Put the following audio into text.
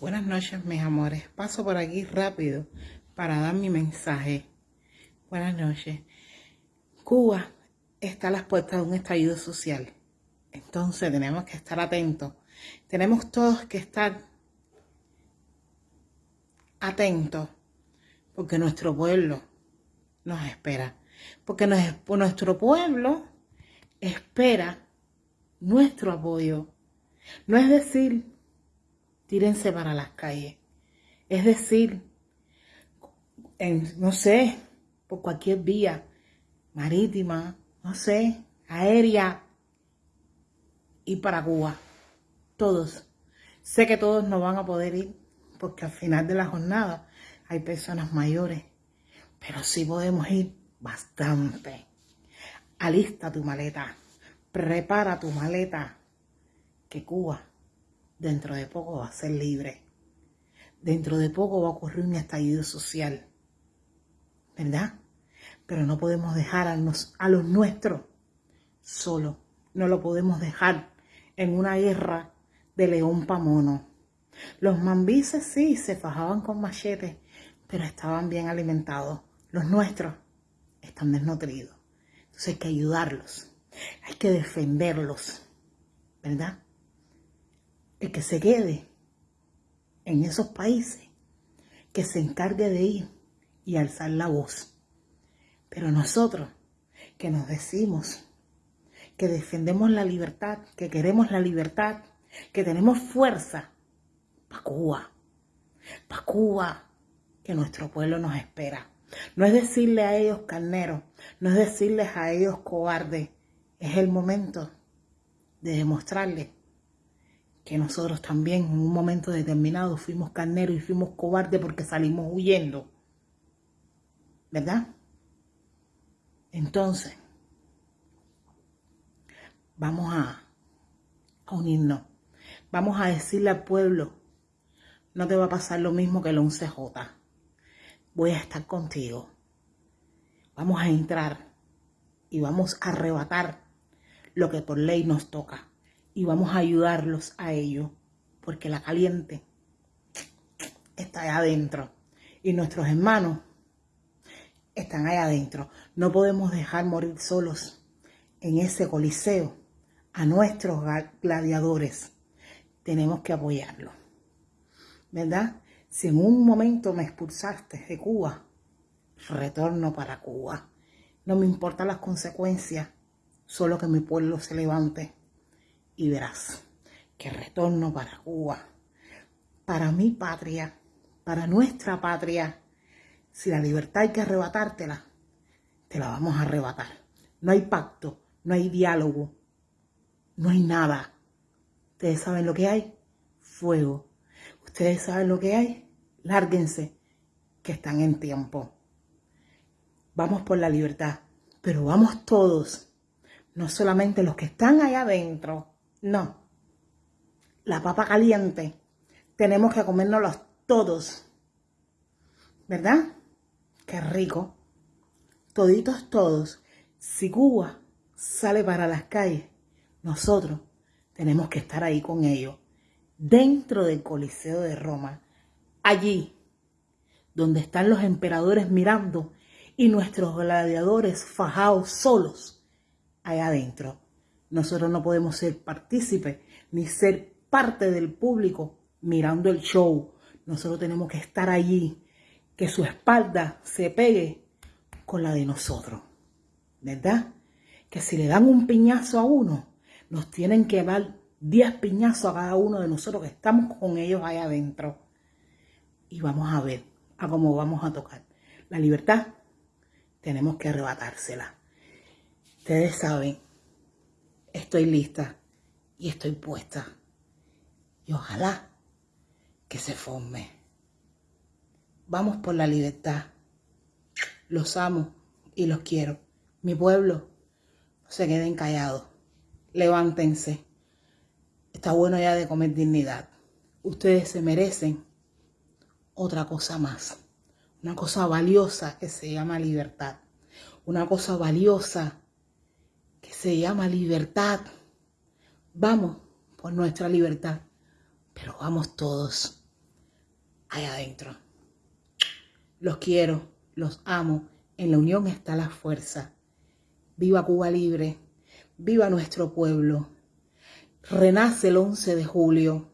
Buenas noches, mis amores. Paso por aquí rápido para dar mi mensaje. Buenas noches. Cuba está a las puertas de un estallido social. Entonces tenemos que estar atentos. Tenemos todos que estar atentos porque nuestro pueblo nos espera. Porque nuestro pueblo espera nuestro apoyo. No es decir, tírense para las calles. Es decir, no sé, por cualquier vía marítima, no sé, aérea y para Cuba. Todos. Sé que todos no van a poder ir porque al final de la jornada hay personas mayores, pero sí podemos ir bastante. Alista tu maleta, prepara tu maleta, que Cuba dentro de poco va a ser libre. Dentro de poco va a ocurrir un estallido social. ¿Verdad? Pero no podemos dejar a los, a los nuestros solo. No lo podemos dejar en una guerra de león pa' mono. Los mambises sí se fajaban con machetes, pero estaban bien alimentados. Los nuestros están desnutridos. Entonces hay que ayudarlos. Hay que defenderlos. ¿Verdad? El que se quede en esos países, que se encargue de ir y alzar la voz. Pero nosotros, que nos decimos que defendemos la libertad, que queremos la libertad, que tenemos fuerza, para Cuba, para Cuba, que nuestro pueblo nos espera. No es decirle a ellos carneros, no es decirles a ellos cobardes, es el momento de demostrarles que nosotros también en un momento determinado fuimos carneros y fuimos cobardes porque salimos huyendo. ¿Verdad? Entonces, vamos a, unirnos. Vamos a decirle al pueblo, no te va a pasar lo mismo que el 11J. Voy a estar contigo. Vamos a entrar y vamos a arrebatar lo que por ley nos toca y vamos a ayudarlos a ellos, porque la caliente está allá adentro y nuestros hermanos están allá adentro. No podemos dejar morir solos en ese coliseo a nuestros gladiadores. Tenemos que apoyarlos, ¿verdad? Si en un momento me expulsaste de Cuba, retorno para Cuba. No me importan las consecuencias, solo que mi pueblo se levante y verás que retorno para Cuba, para mi patria, para nuestra patria. Si la libertad hay que arrebatártela, te la vamos a arrebatar. No hay pacto, no hay diálogo, no hay nada. Ustedes saben lo que hay, fuego. Ustedes saben lo que hay, lárguense, que están en tiempo. Vamos por la libertad, pero vamos todos, no solamente los que están allá adentro, no. La papa caliente. Tenemos que comérnoslos todos. ¿Verdad? Qué rico. Toditos todos. Si Cuba sale para las calles, nosotros tenemos que estar ahí con ellos. Dentro del Coliseo de Roma. Allí, donde están los emperadores mirando y nuestros gladiadores fajados solos allá adentro. Nosotros no podemos ser partícipes ni ser parte del público mirando el show. Nosotros tenemos que estar allí, que su espalda se pegue con la de nosotros. ¿Verdad? Que si le dan un piñazo a uno, nos tienen que dar 10 piñazos a cada uno de nosotros que estamos con ellos ahí adentro. Y vamos a ver a cómo vamos a tocar. La libertad tenemos que arrebatársela. Ustedes saben estoy lista y estoy puesta. Y ojalá que se forme. Vamos por la libertad. Los amo y los quiero. Mi pueblo, se queden callados. Levántense. Está bueno ya de comer dignidad. Ustedes se merecen otra cosa más. Una cosa valiosa que se llama libertad. Una cosa valiosa se llama libertad. Vamos por nuestra libertad, pero vamos todos. allá adentro. Los quiero, los amo. En la unión está la fuerza. Viva Cuba libre. Viva nuestro pueblo. Renace el 11 de julio.